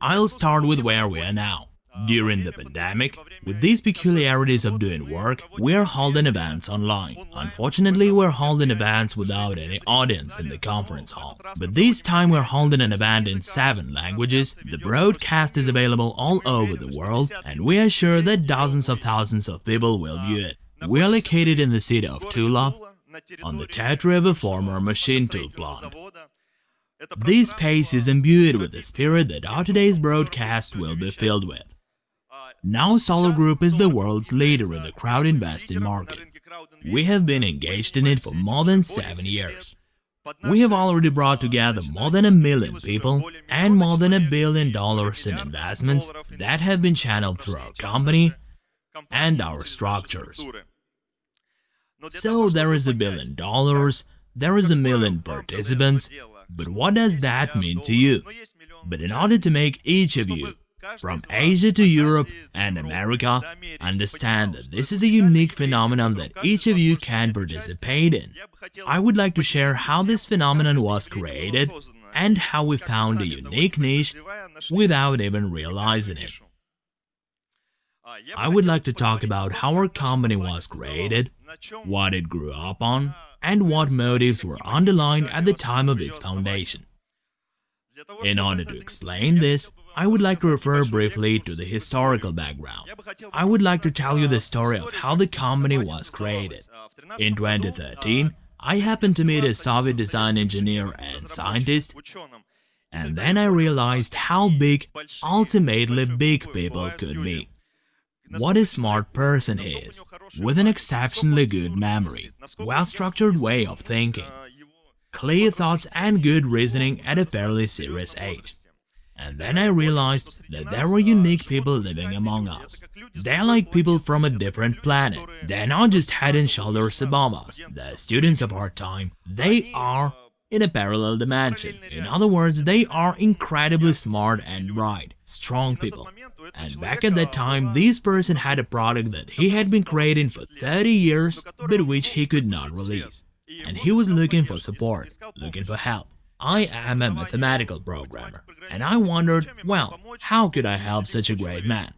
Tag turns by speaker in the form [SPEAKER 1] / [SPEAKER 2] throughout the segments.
[SPEAKER 1] I'll start with where we are now. During the pandemic, with these peculiarities of doing work, we're holding events online. Unfortunately, we're holding events without any audience in the conference hall. But this time we're holding an event in seven languages, the broadcast is available all over the world, and we are sure that dozens of thousands of people will view it. We are located in the city of Tula, on the territory of a former machine tool plant. This space is imbued with the spirit that our today's broadcast will be filled with. Now Solar Group is the world's leader in the crowd investing market. We have been engaged in it for more than seven years. We have already brought together more than a million people and more than a billion dollars in investments that have been channeled through our company and our structures. So there is a billion dollars, there is a million participants, but what does that mean to you? But in order to make each of you from Asia to Europe and America, understand that this is a unique phenomenon that each of you can participate in. I would like to share how this phenomenon was created and how we found a unique niche without even realizing it. I would like to talk about how our company was created, what it grew up on, and what motives were underlying at the time of its foundation. In order to explain this, I would like to refer briefly to the historical background. I would like to tell you the story of how the company was created. In 2013, I happened to meet a Soviet design engineer and scientist, and then I realized how big, ultimately big people could be. What a smart person he is, with an exceptionally good memory, well-structured way of thinking, clear thoughts and good reasoning at a fairly serious age. And then I realized that there were unique people living among us. They're like people from a different planet. They're not just head and shoulders above us, the students of our time. They are in a parallel dimension. In other words, they are incredibly smart and bright, strong people. And back at that time, this person had a product that he had been creating for 30 years, but which he could not release. And he was looking for support, looking for help. I am a mathematical programmer, and I wondered, well, how could I help such a great man?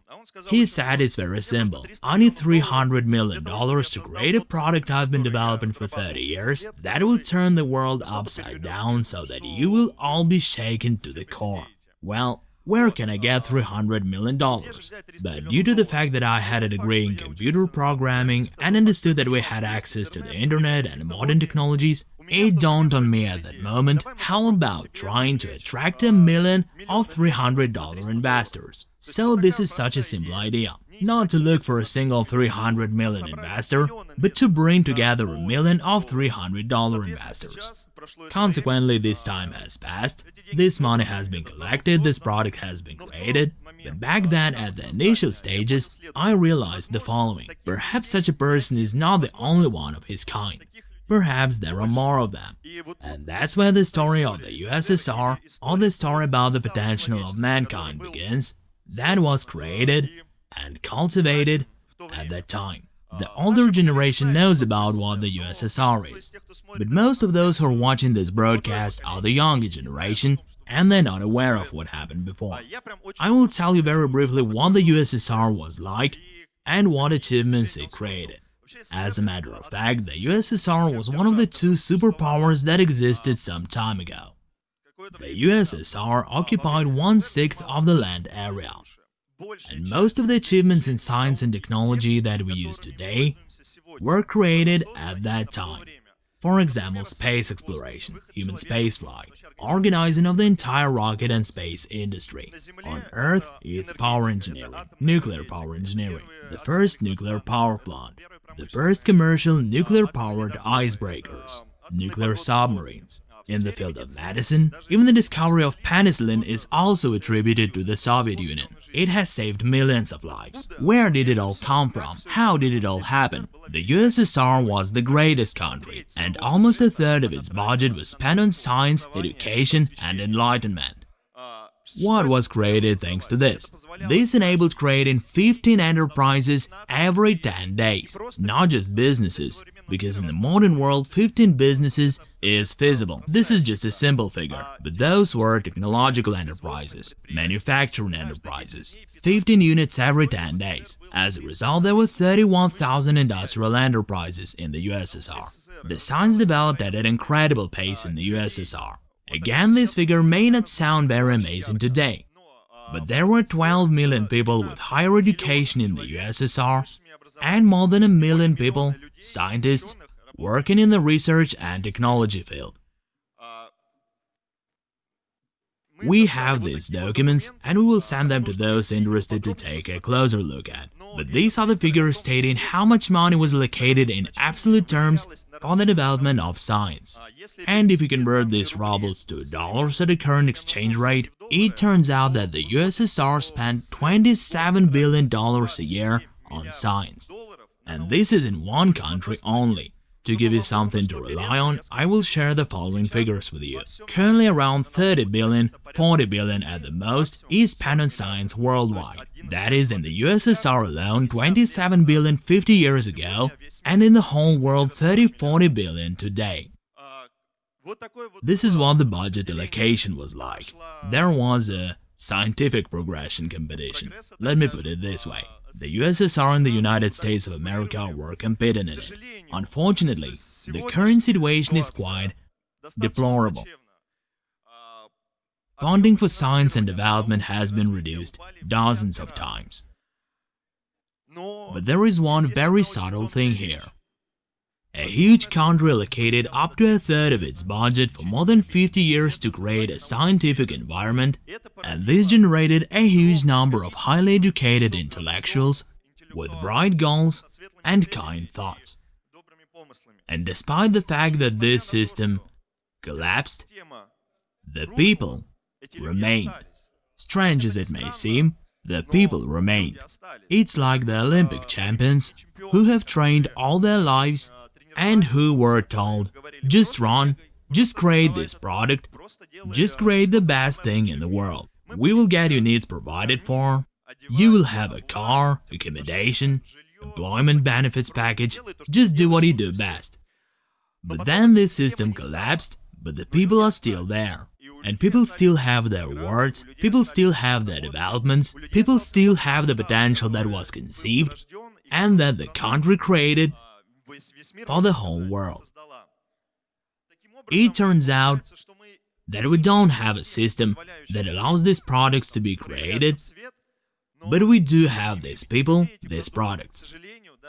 [SPEAKER 1] He said it's very simple. I need $300 million to create a product I've been developing for 30 years that will turn the world upside down so that you will all be shaken to the core. Well, where can I get $300 million? But due to the fact that I had a degree in computer programming and understood that we had access to the internet and modern technologies, it dawned on me at that moment, how about trying to attract a million of $300 investors? So this is such a simple idea. Not to look for a single 300 million investor, but to bring together a million of $300 investors. Consequently, this time has passed, this money has been collected, this product has been created, but back then at the initial stages, I realized the following. Perhaps such a person is not the only one of his kind. Perhaps there are more of them. And that's where the story of the USSR or the story about the potential of mankind begins. That was created and cultivated at that time. The older generation knows about what the USSR is, but most of those who are watching this broadcast are the younger generation and they're not aware of what happened before. I will tell you very briefly what the USSR was like and what achievements it created. As a matter of fact, the USSR was one of the two superpowers that existed some time ago. The USSR occupied one-sixth of the land area, and most of the achievements in science and technology that we use today were created at that time. For example, space exploration, human spaceflight, organizing of the entire rocket and space industry. On Earth, it's power engineering, nuclear power engineering, the first nuclear power plant, the first commercial nuclear-powered icebreakers, nuclear submarines. In the field of medicine, even the discovery of penicillin is also attributed to the Soviet Union. It has saved millions of lives. Where did it all come from? How did it all happen? The USSR was the greatest country, and almost a third of its budget was spent on science, education and enlightenment. What was created thanks to this? This enabled creating 15 enterprises every 10 days, not just businesses, because in the modern world 15 businesses is feasible. This is just a simple figure, but those were technological enterprises, manufacturing enterprises. 15 units every 10 days. As a result, there were 31,000 industrial enterprises in the USSR. The science developed at an incredible pace in the USSR. Again, this figure may not sound very amazing today, but there were 12 million people with higher education in the USSR and more than a million people, scientists, working in the research and technology field. We have these documents and we will send them to those interested to take a closer look at. But these are the figures stating how much money was allocated in absolute terms for the development of science. And if you convert these rubles to dollars at the current exchange rate, it turns out that the USSR spent $27 billion a year on science. And this is in one country only. To give you something to rely on, I will share the following figures with you. Currently around 30 billion, 40 billion at the most is spent on science worldwide. That is in the USSR alone 27 billion 50 years ago and in the whole world 30-40 billion today. This is what the budget allocation was like. There was a scientific progression competition. Let me put it this way. The USSR and the United States of America were competing in it. Unfortunately, the current situation is quite deplorable. Funding for science and development has been reduced dozens of times. But there is one very subtle thing here. A huge country allocated up to a third of its budget for more than 50 years to create a scientific environment, and this generated a huge number of highly educated intellectuals with bright goals and kind thoughts. And despite the fact that this system collapsed, the people remained. Strange as it may seem, the people remained. It's like the Olympic champions who have trained all their lives and who were told, just run, just create this product, just create the best thing in the world. We will get your needs provided for, you will have a car, accommodation, employment benefits package, just do what you do best. But then this system collapsed, but the people are still there. And people still have their words, people still have their developments, people still have the potential that was conceived and that the country created for the whole world. It turns out that we don't have a system that allows these products to be created, but we do have these people, these products.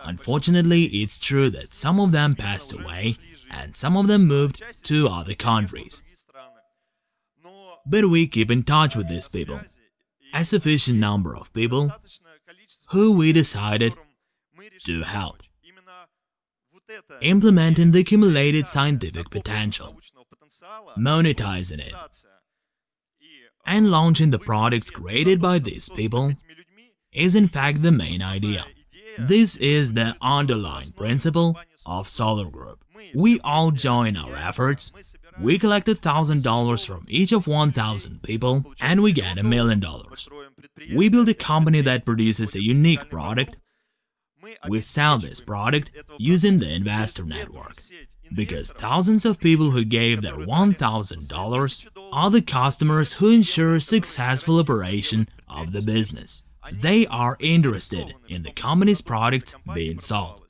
[SPEAKER 1] Unfortunately, it's true that some of them passed away and some of them moved to other countries. But we keep in touch with these people, a sufficient number of people who we decided to help implementing the accumulated scientific potential, monetizing it, and launching the products created by these people is in fact the main idea. This is the underlying principle of Solar Group. We all join our efforts, we collect $1,000 from each of 1,000 people and we get a million dollars. We build a company that produces a unique product we sell this product using the investor network because thousands of people who gave their $1,000 are the customers who ensure successful operation of the business. They are interested in the company's product being sold.